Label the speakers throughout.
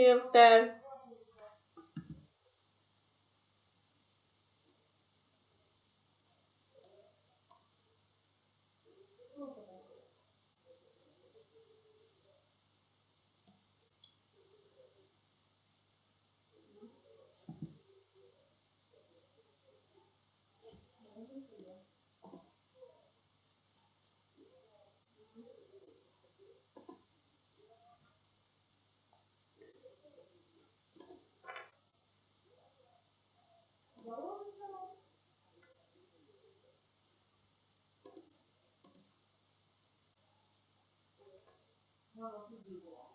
Speaker 1: after 那个自己做。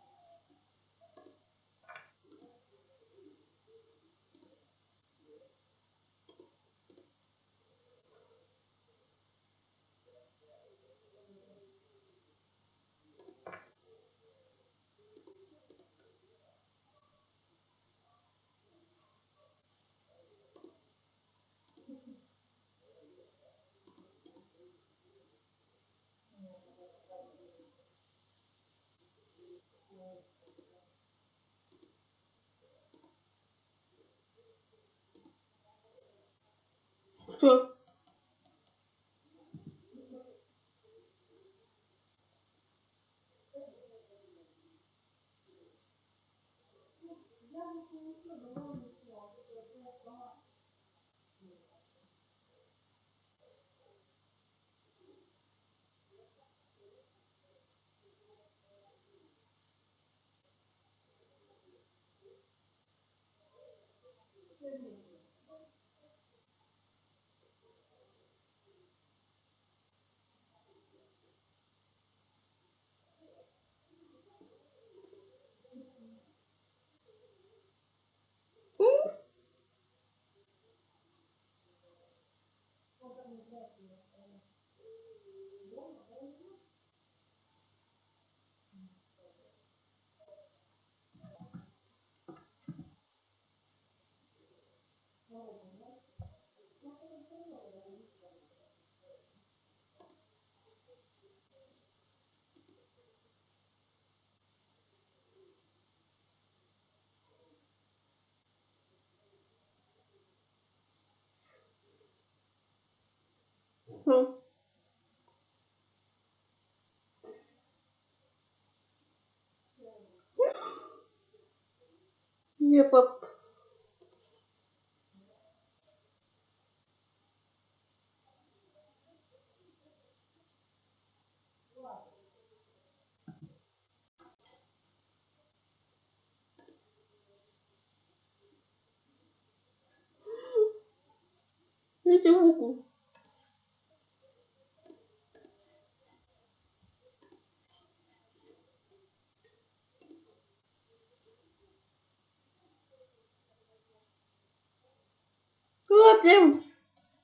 Speaker 1: Не пап. Я не могу. Ладно. Я не могу.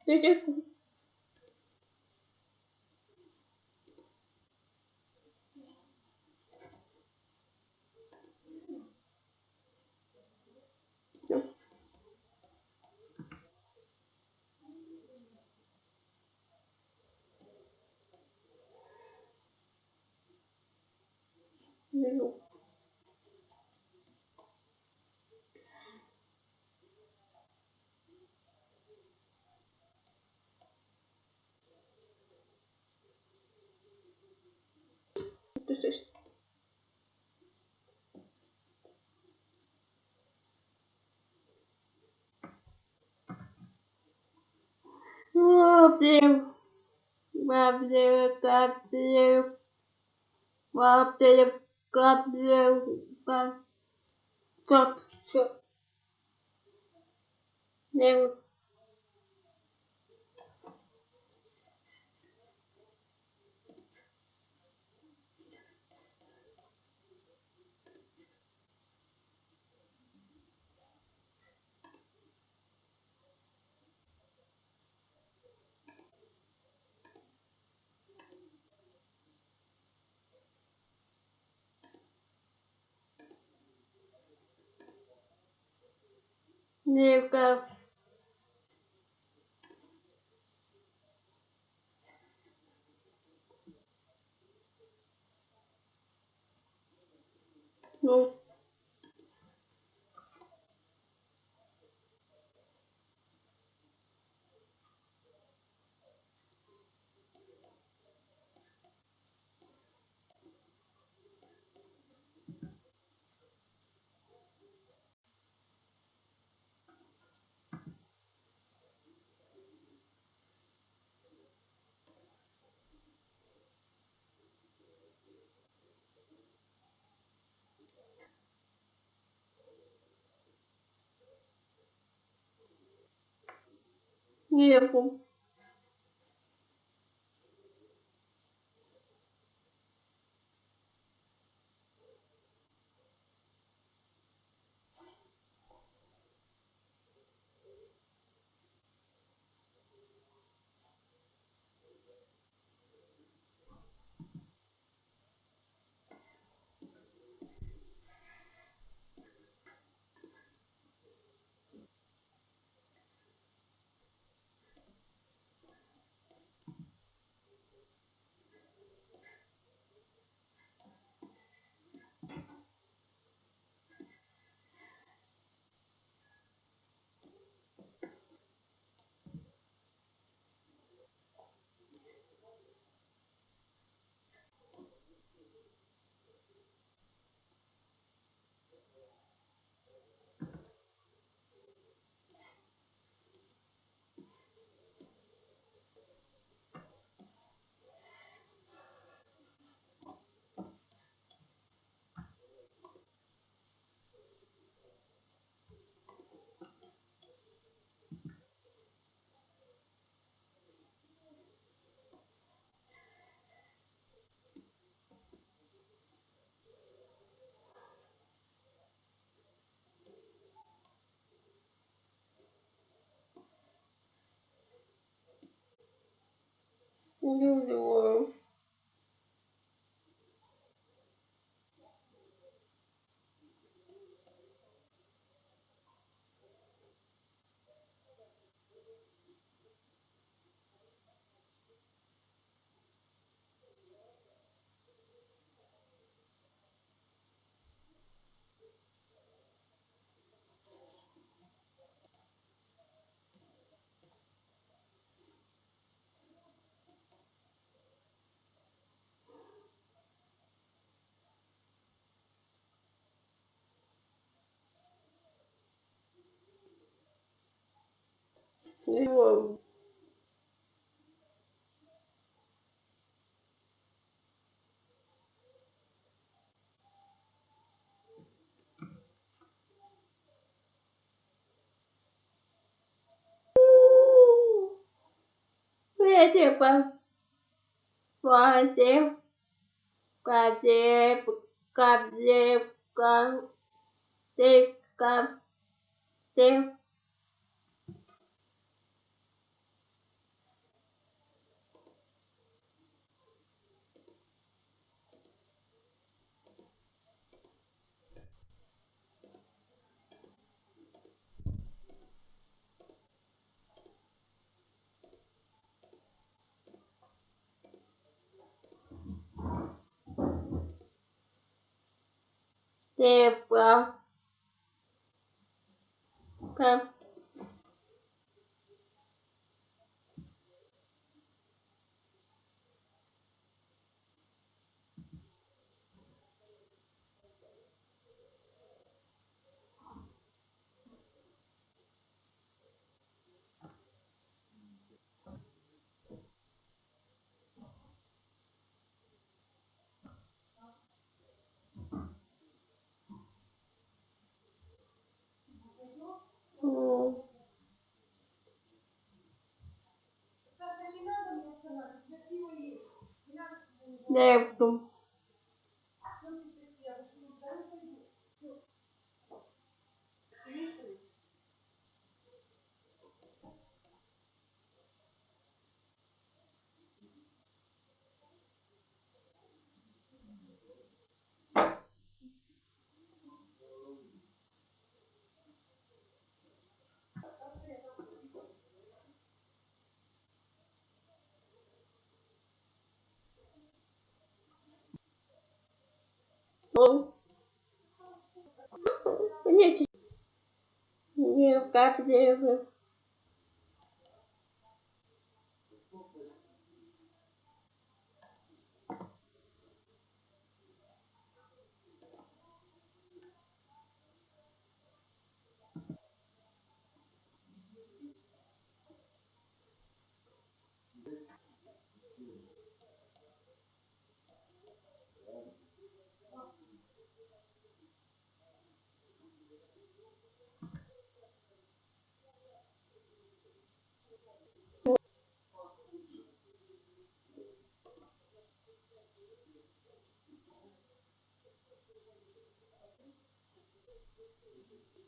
Speaker 1: Не of them have their got their well they've got their got top they Ника. Ну. нерву. 오늘 내가 Видите, Вадим, Кадеп, Кадеп, Кадеп, Кадеп. Депа. Кап. Ну. Neto. Ну. Видите? Не, как девы.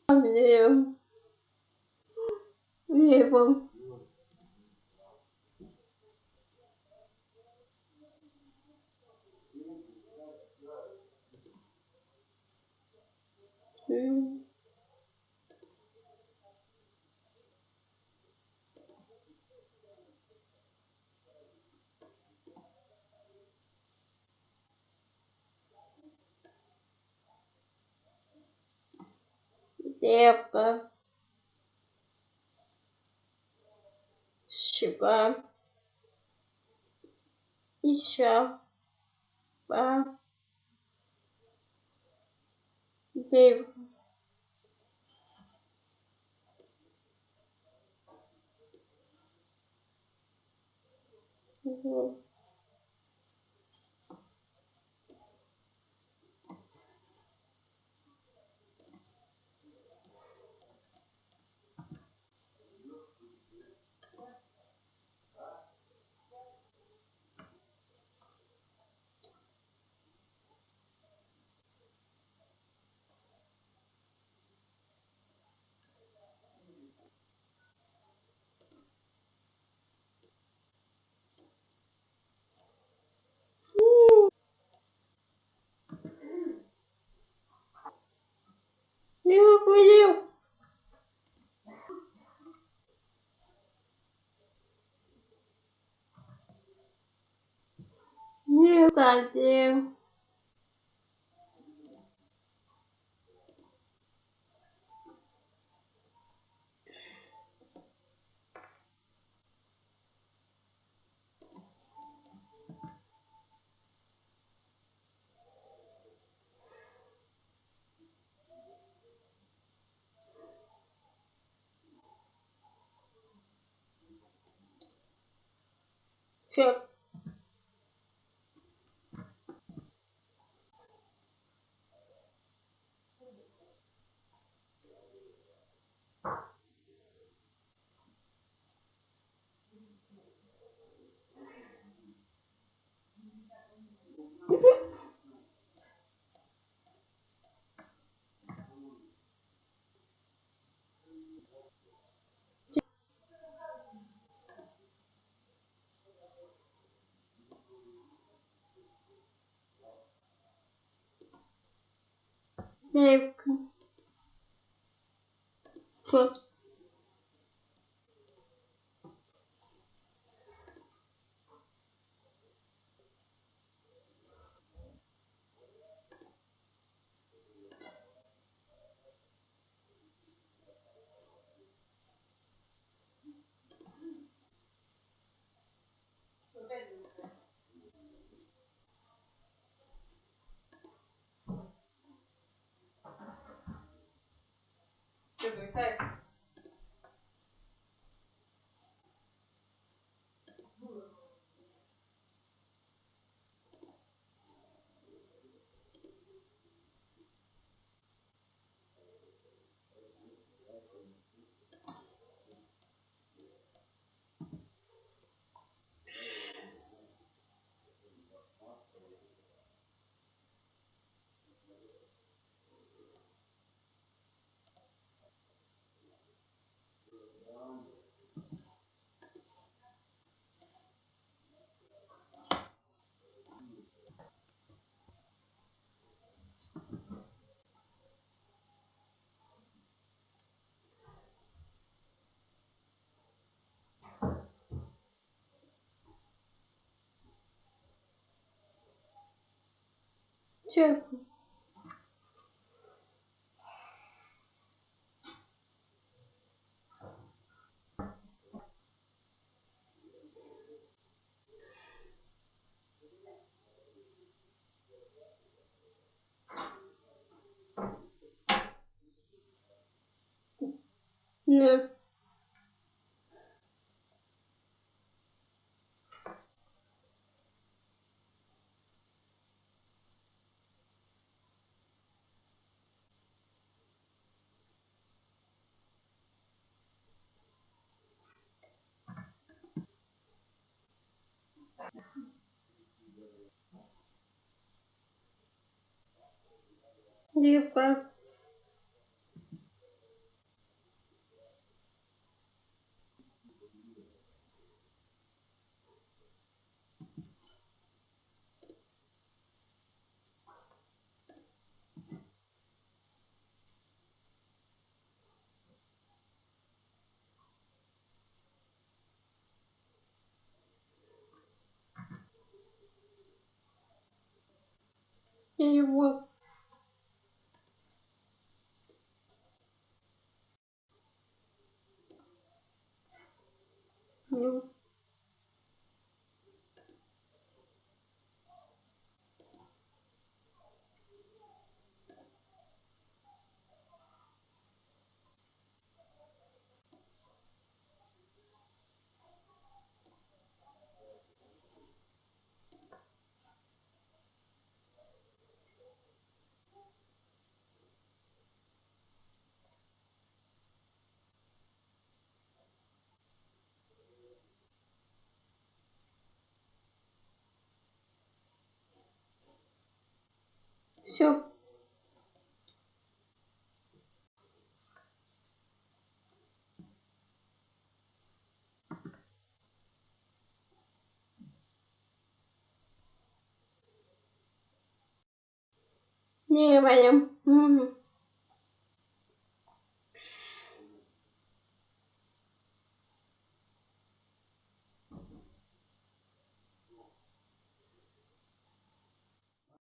Speaker 1: Левом. Лев. Девка. Щука. Еще. Ба. Девка. Мгм. Лев, лев. Лев, как лев. Все. Девка. Okay. Все. Не. Дівка. Я его. Ну, все. Не, Ваня. Мгм.